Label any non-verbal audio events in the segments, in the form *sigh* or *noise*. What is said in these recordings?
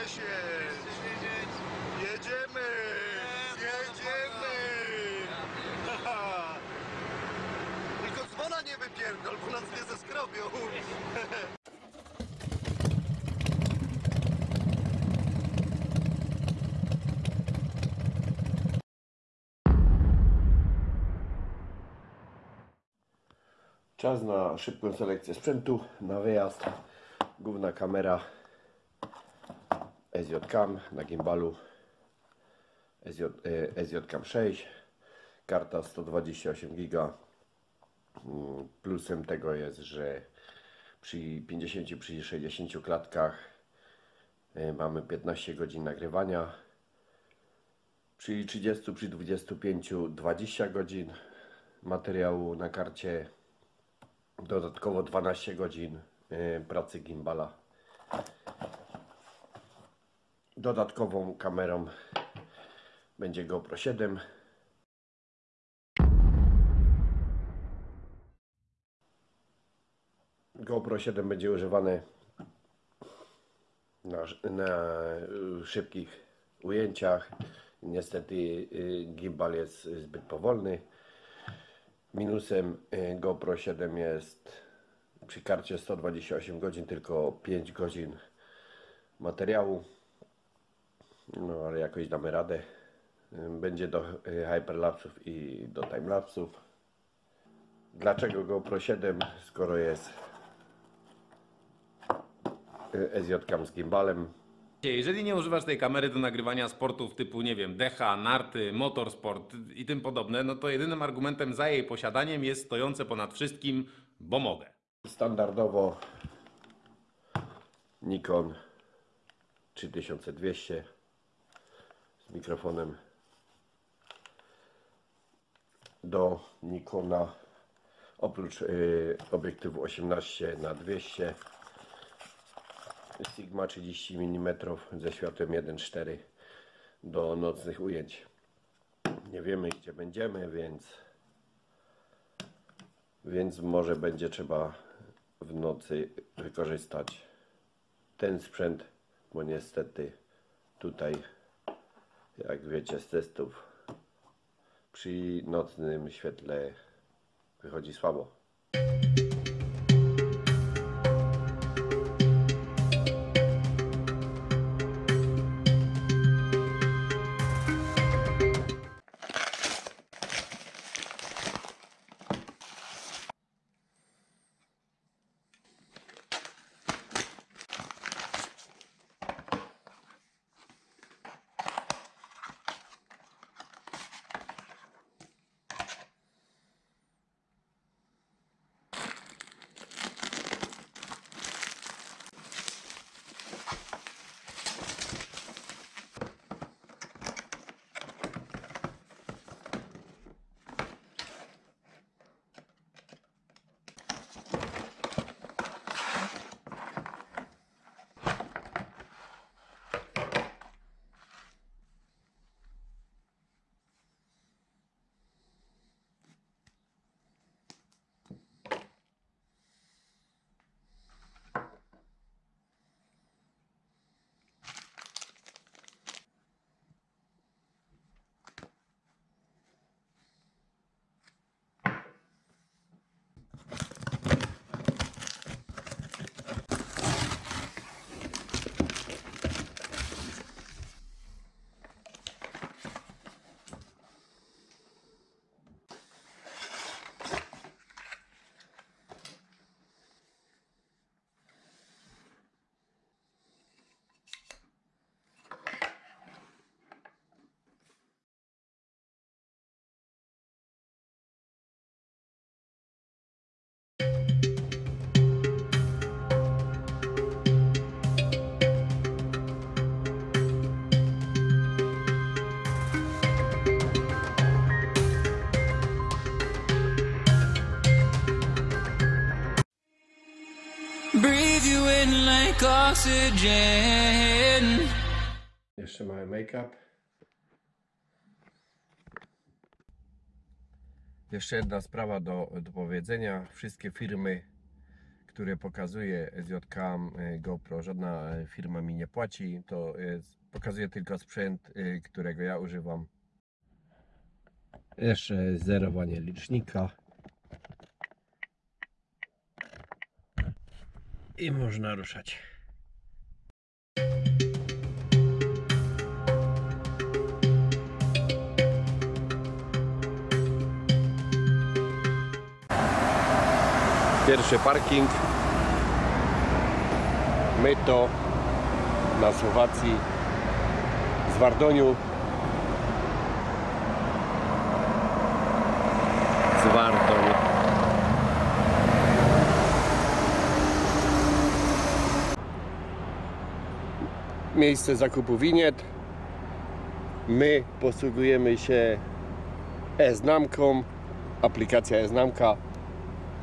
10. Jedziemy! Jedziemy! Haha. *laughs* Tylko dzwona nie wypierdol, bo nas nie zeskrobią. *laughs* Czas na szybką selekcję sprzętu, na wyjazd. Główna kamera SJ Cam na gimbalu SJ, e, SJ Cam 6 karta 128 giga. Mm, plusem tego jest, że przy 50 przy 60 klatkach e, mamy 15 godzin nagrywania. Przy 30 przy 25 20 godzin materiału na karcie. Dodatkowo 12 godzin e, pracy gimbala Dodatkową kamerą będzie GoPro 7. GoPro 7 będzie używane na, na szybkich ujęciach. Niestety y, gimbal jest zbyt powolny. Minusem y, GoPro 7 jest przy karcie 128 godzin tylko 5 godzin materiału. No ale jakoś damy radę. Będzie do y, hyperlapsów i do timelapsów. Dlaczego GoPro 7, skoro jest SJ z gimbalem? Jeżeli nie używasz tej kamery do nagrywania sportów typu, nie wiem, decha, narty, motorsport i tym podobne, no to jedynym argumentem za jej posiadaniem jest stojące ponad wszystkim, bo mogę. Standardowo Nikon 3200 z mikrofonem do Nikona oprócz y, obiektywu 18 na 200 Sigma 30 mm ze światłem 1.4 do nocnych ujęć. Nie wiemy gdzie będziemy, więc więc może będzie trzeba w nocy wykorzystać ten sprzęt, bo niestety tutaj, jak wiecie z testów, przy nocnym świetle wychodzi słabo. Like oxygen. Jeszcze mały make-up. Jeszcze jedna sprawa do, do powiedzenia. Wszystkie firmy, które które pokazuje SJK e, GoPro, żadna e, firma mi nie płaci, to jest, pokazuje tylko sprzęt, e, którego ja używam. Jeszcze zerowanie licznika. I można ruszać. Pierwszy parking. Myto na Słowacji z Wardoniu. Z. Miejsce zakupu winiet. My posługujemy się e-znamką. Aplikacja e-znamka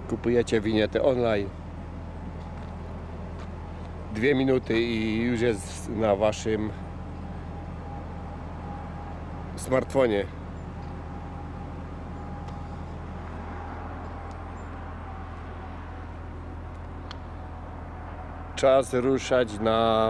kupujecie winietę online dwie minuty i już jest na waszym smartfonie czas ruszać na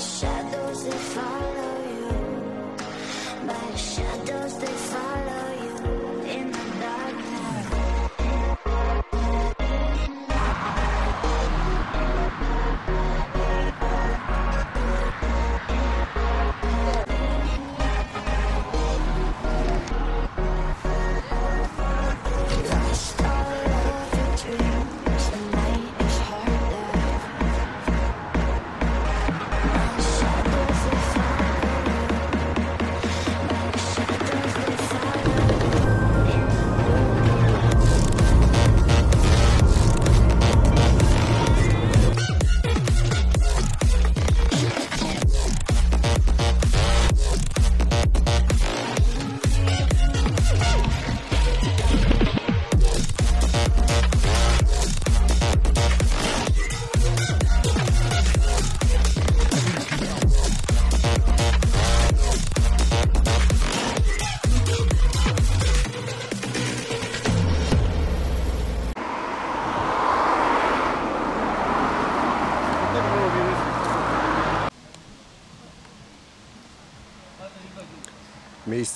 shadows they follow you. My shadows they follow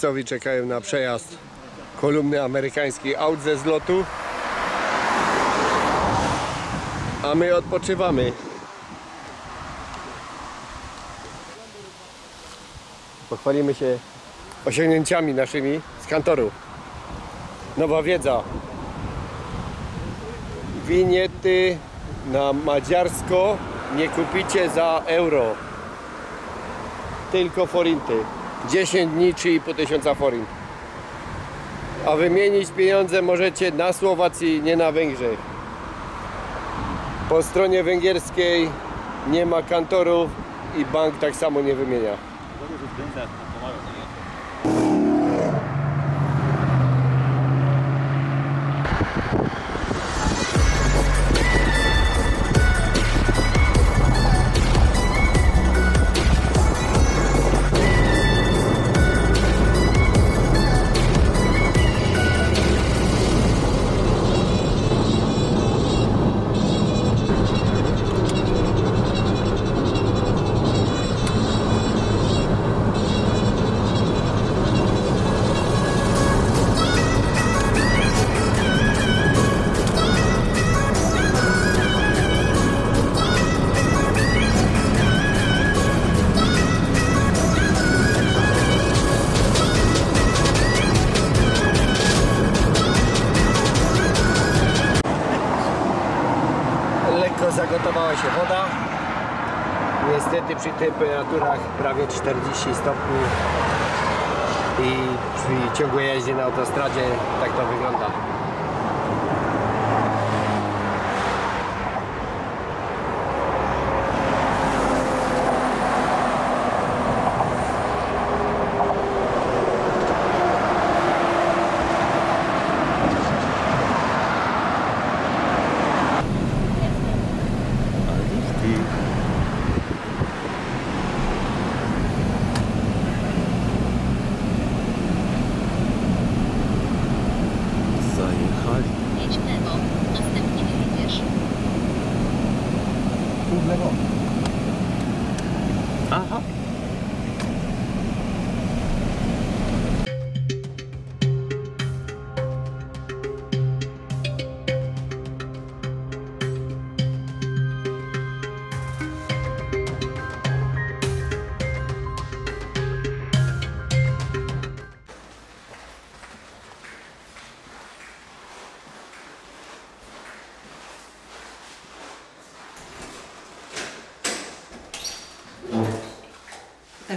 Miejscowi czekają na przejazd kolumny amerykańskiej aut ze zlotu. A my odpoczywamy. Pochwalimy się osiągnięciami naszymi z kantoru. Nowa wiedza. Winiety na madziarsko nie kupicie za euro. Tylko forinty. 10 dni, 3,5 tysiąca forint. A wymienić pieniądze możecie na Słowacji, nie na Węgrzech. Po stronie węgierskiej nie ma kantorów i bank tak samo nie wymienia. Temperaturach prawie 40 stopni i przy ciągłej jeździe na autostradzie tak to wygląda.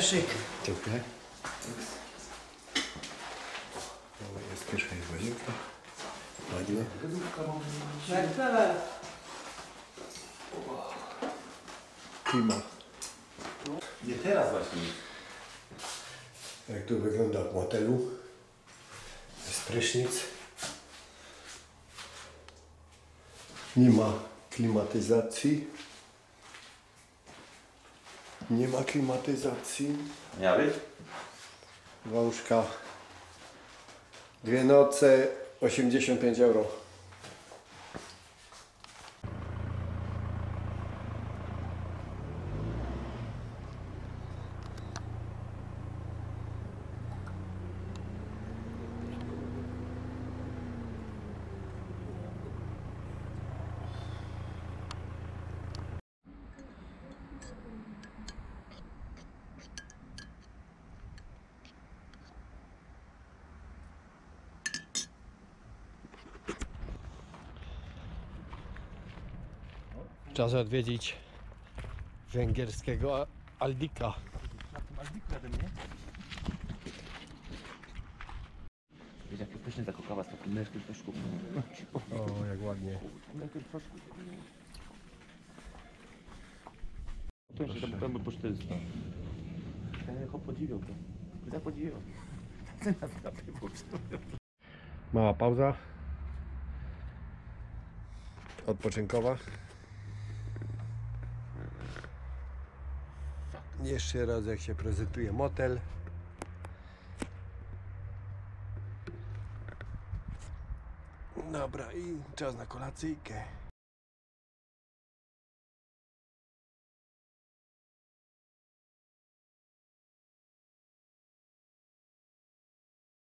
Eszyk. Dziękuję. O, jest kieszeń łazienka. Ładnie. Klima. Nie teraz właśnie. Jak tu wygląda w motelu. Jest prysznic. Nie ma klimatyzacji. Nie ma klimatyzacji. Dwa łóżka. Dwie noce 85 euro. Czas odwiedzić węgierskiego Aldika. Wiesz, jakie pyszne ta kokawa z takim męskim proszku. O, jak ładnie. To jeszcze tam pełny po 400. Ja jako podziwiał to. Ja podziwiał. Mała pauza. Odpoczynkowa. Jeszcze raz jak się prezentuje motel. Dobra i czas na kolacyjkę.